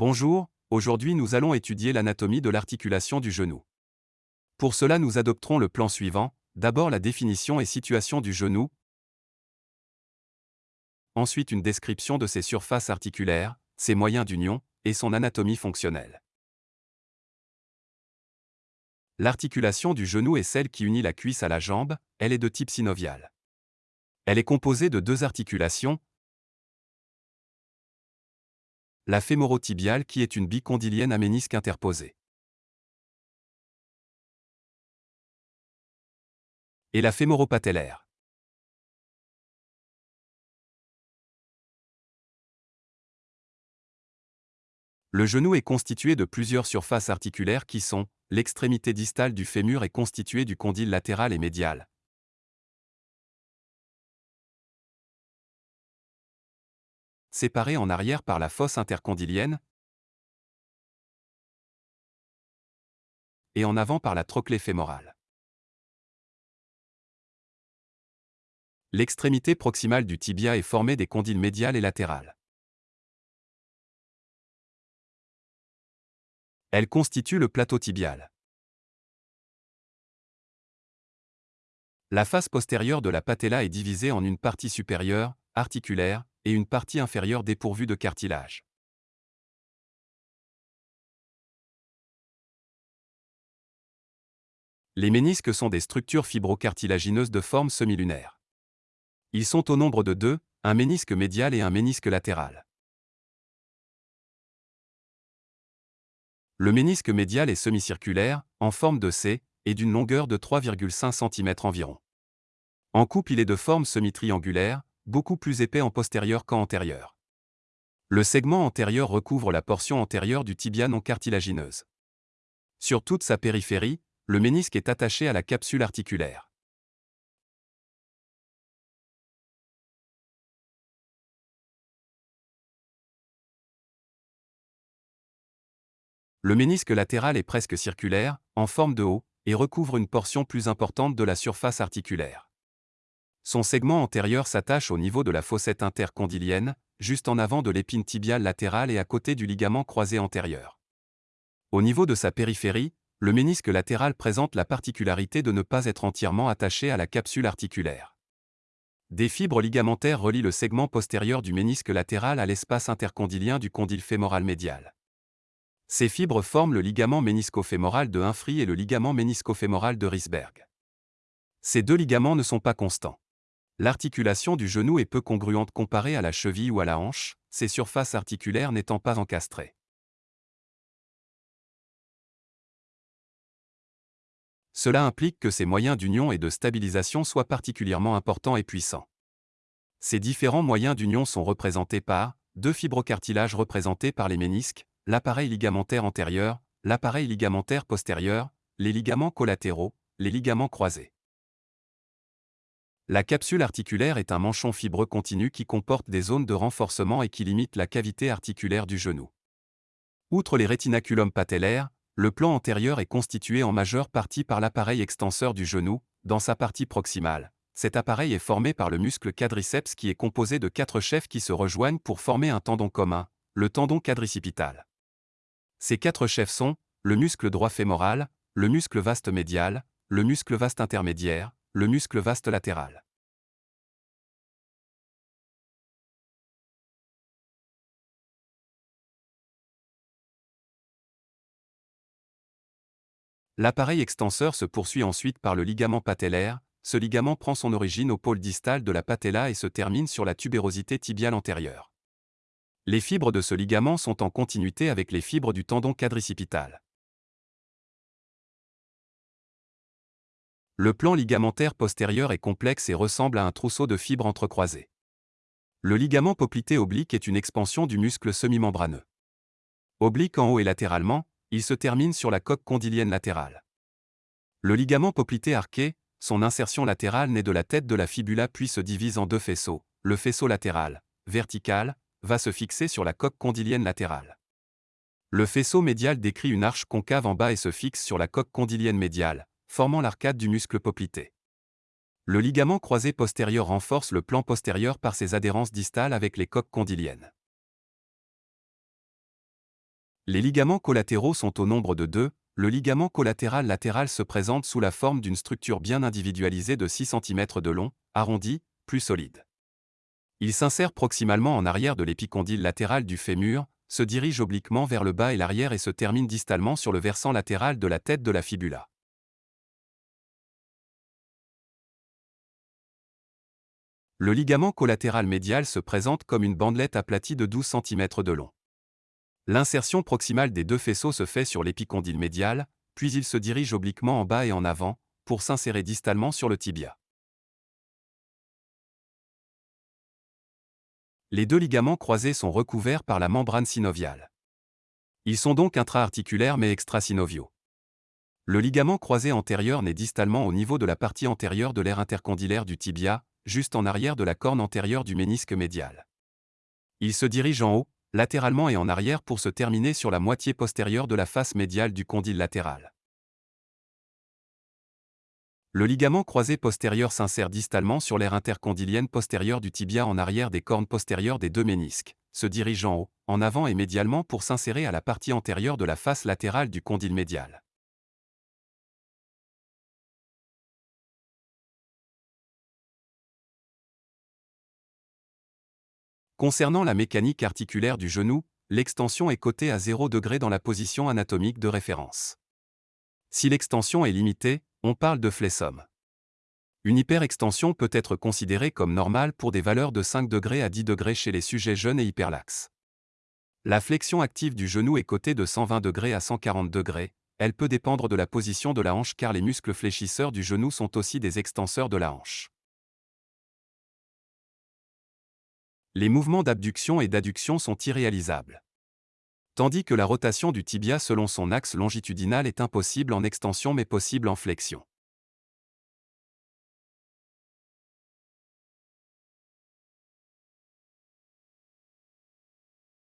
Bonjour, aujourd'hui nous allons étudier l'anatomie de l'articulation du genou. Pour cela nous adopterons le plan suivant, d'abord la définition et situation du genou, ensuite une description de ses surfaces articulaires, ses moyens d'union, et son anatomie fonctionnelle. L'articulation du genou est celle qui unit la cuisse à la jambe, elle est de type synovial. Elle est composée de deux articulations, la fémorotibiale qui est une bicondylienne à ménisque interposé. Et la fémoropatellaire. Le genou est constitué de plusieurs surfaces articulaires qui sont l'extrémité distale du fémur est constituée du condyle latéral et médial, séparée en arrière par la fosse intercondylienne et en avant par la trochlée fémorale. L'extrémité proximale du tibia est formée des condyles médial et latéral. Elle constitue le plateau tibial. La face postérieure de la patella est divisée en une partie supérieure, articulaire, et une partie inférieure dépourvue de cartilage. Les ménisques sont des structures fibrocartilagineuses de forme semi-lunaire. Ils sont au nombre de deux, un ménisque médial et un ménisque latéral. Le ménisque médial est semi-circulaire, en forme de C, et d'une longueur de 3,5 cm environ. En coupe, il est de forme semi-triangulaire, beaucoup plus épais en postérieur qu'en antérieur. Le segment antérieur recouvre la portion antérieure du tibia non cartilagineuse. Sur toute sa périphérie, le ménisque est attaché à la capsule articulaire. Le ménisque latéral est presque circulaire, en forme de haut, et recouvre une portion plus importante de la surface articulaire. Son segment antérieur s'attache au niveau de la fossette intercondylienne, juste en avant de l'épine tibiale latérale et à côté du ligament croisé antérieur. Au niveau de sa périphérie, le ménisque latéral présente la particularité de ne pas être entièrement attaché à la capsule articulaire. Des fibres ligamentaires relient le segment postérieur du ménisque latéral à l'espace intercondylien du condyle fémoral médial. Ces fibres forment le ligament ménisco-fémoral de Humphry et le ligament ménisco-fémoral de Risberg. Ces deux ligaments ne sont pas constants. L'articulation du genou est peu congruente comparée à la cheville ou à la hanche, ses surfaces articulaires n'étant pas encastrées. Cela implique que ses moyens d'union et de stabilisation soient particulièrement importants et puissants. Ces différents moyens d'union sont représentés par deux fibrocartilages représentés par les ménisques, l'appareil ligamentaire antérieur, l'appareil ligamentaire postérieur, les ligaments collatéraux, les ligaments croisés. La capsule articulaire est un manchon fibreux continu qui comporte des zones de renforcement et qui limite la cavité articulaire du genou. Outre les rétinaculums patellaires, le plan antérieur est constitué en majeure partie par l'appareil extenseur du genou, dans sa partie proximale. Cet appareil est formé par le muscle quadriceps qui est composé de quatre chefs qui se rejoignent pour former un tendon commun, le tendon quadricipital. Ces quatre chefs sont le muscle droit fémoral, le muscle vaste médial, le muscle vaste intermédiaire, le muscle vaste latéral. L'appareil extenseur se poursuit ensuite par le ligament patellaire, ce ligament prend son origine au pôle distal de la patella et se termine sur la tubérosité tibiale antérieure. Les fibres de ce ligament sont en continuité avec les fibres du tendon quadricipital. Le plan ligamentaire postérieur est complexe et ressemble à un trousseau de fibres entrecroisées. Le ligament poplité oblique est une expansion du muscle semi-membraneux. Oblique en haut et latéralement, il se termine sur la coque condylienne latérale. Le ligament poplité arqué, son insertion latérale naît de la tête de la fibula puis se divise en deux faisceaux. Le faisceau latéral, vertical, va se fixer sur la coque condylienne latérale. Le faisceau médial décrit une arche concave en bas et se fixe sur la coque condylienne médiale, formant l'arcade du muscle poplité. Le ligament croisé postérieur renforce le plan postérieur par ses adhérences distales avec les coques condyliennes. Les ligaments collatéraux sont au nombre de deux, le ligament collatéral latéral se présente sous la forme d'une structure bien individualisée de 6 cm de long, arrondie, plus solide. Il s'insère proximalement en arrière de l'épicondyle latéral du fémur, se dirige obliquement vers le bas et l'arrière et se termine distalement sur le versant latéral de la tête de la fibula. Le ligament collatéral médial se présente comme une bandelette aplatie de 12 cm de long. L'insertion proximale des deux faisceaux se fait sur l'épicondyle médial, puis il se dirige obliquement en bas et en avant, pour s'insérer distalement sur le tibia. Les deux ligaments croisés sont recouverts par la membrane synoviale. Ils sont donc intra-articulaires mais extrasynoviaux. Le ligament croisé antérieur naît distalement au niveau de la partie antérieure de l'aire intercondylaire du tibia, juste en arrière de la corne antérieure du ménisque médial. Il se dirige en haut, latéralement et en arrière pour se terminer sur la moitié postérieure de la face médiale du condyle latéral. Le ligament croisé postérieur s'insère distalement sur l'aire intercondylienne postérieure du tibia en arrière des cornes postérieures des deux ménisques, se dirige en haut, en avant et médialement pour s'insérer à la partie antérieure de la face latérale du condyle médial. Concernant la mécanique articulaire du genou, l'extension est cotée à 0 degré dans la position anatomique de référence. Si l'extension est limitée, on parle de flessum. Une hyperextension peut être considérée comme normale pour des valeurs de 5 degrés à 10 degrés chez les sujets jeunes et hyperlaxes. La flexion active du genou est cotée de 120 degrés à 140 degrés, elle peut dépendre de la position de la hanche car les muscles fléchisseurs du genou sont aussi des extenseurs de la hanche. Les mouvements d'abduction et d'adduction sont irréalisables. Tandis que la rotation du tibia selon son axe longitudinal est impossible en extension mais possible en flexion.